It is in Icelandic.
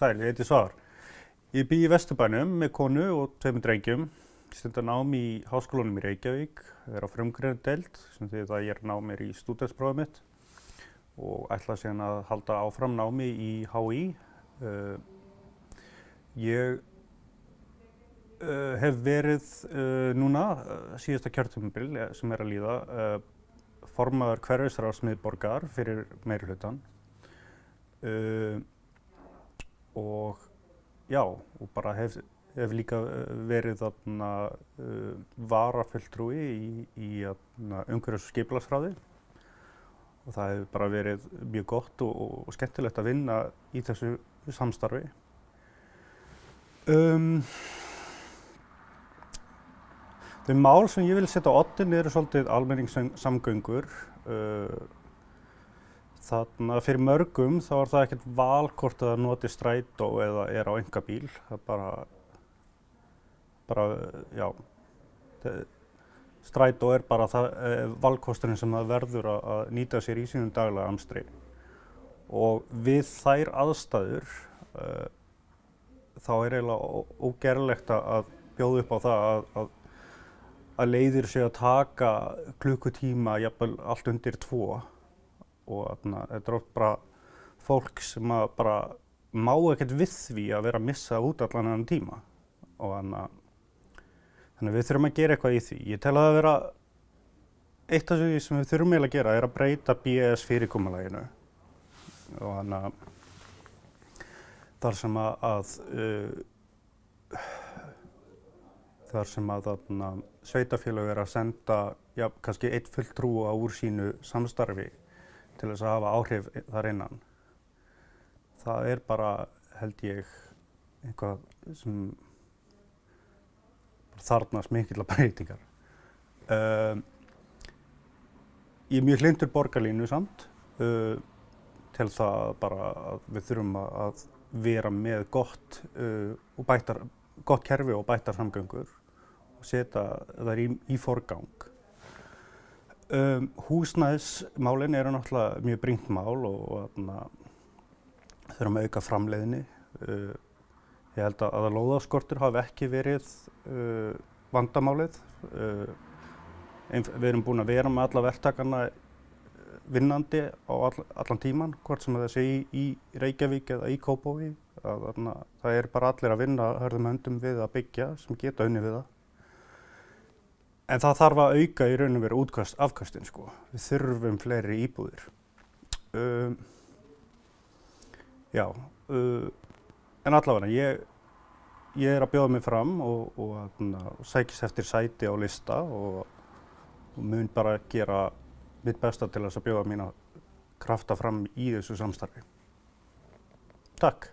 Sæl, ég heiti Svar. Ég bý í Vesturbænum með konu og tveimur drengjum. Stundar nám í háskólanum í Reykjavík, er á frumgreinu deild sem því að ég er námir í stúdentsprófið mitt og ætla síðan að halda áfram námi í HÍ. Uh, ég uh, hef verið uh, núna síðasta kjörtumbil sem er að líða formaður hverfisráðsmiðborgar fyrir meiri hlutan og já, og bara hef, hef líka verið þarna uh, varafulltrúi í, í umhverjus og skipilagsræði og það hefur bara verið mjög gott og, og skemmtilegt að vinna í þessu samstarfi. Um, þau mál sem ég vil setja á ottin eru svolítið almenningssamgöngur. Uh, Þannig að fyrir mörgum þá er það ekkert valkort að noti strætó eða er á enga bíl. Það er bara, bara já, strætó er bara það, eh, valkosturinn sem það verður að, nýta sér í sínum daglega amstri. Og við þær aðstæður uh, þá er eiginlega ógerlegt að bjóða upp á það að, að, að leiðir sig að taka klukkutíma jafnvel allt undir tvo og þetta er oft bara fólk sem bara má ekkert við því að vera að missa út allan enn tíma og þannig að við þurfum að gera eitthvað í því. Ég tel að það vera eitt af því sem við þurfum eiginlega að gera er að breyta BS fyrirkomuleginu og þannig að þar sem að, að uh, þar sem að þarna, sveitafélag er að senda já, kannski eitt fullt trúa úr sínu samstarfi til þess að hafa áhrif þar innan. Það er bara, held ég, eitthvað sem þarnast mikill að breytingar. Uh, ég er mjög hlindur borgarlínu samt uh, til það bara að við þurfum að vera með gott, uh, bættar, gott kerfi og bættar samgöngur og setja það í, í forgang. Um, húsnæðismálinn eru náttúrulega mjög brínt mál og þurfum að auka framleiðinni. Uh, ég held að að lóðaskortur hafi ekki verið uh, vandamálið. Uh, við erum búin að vera með alla verktakarna vinnandi á all, allan tíman, hvort sem það sé í, í Reykjavík eða í Kópói. Það er bara allir að vinna hörðum höndum við að byggja sem geta unni við það. En það þarf að auka í raun og veru útkast afkastin sko. Við þurfum fleiri íbúðir. Um, já, uh, en allavega ég, ég er að bjóða mig fram og, og, og sækist eftir sæti á lista og, og mun bara gera mitt besta til þess að bjóða mína krafta fram í þessu samstarfi. Takk.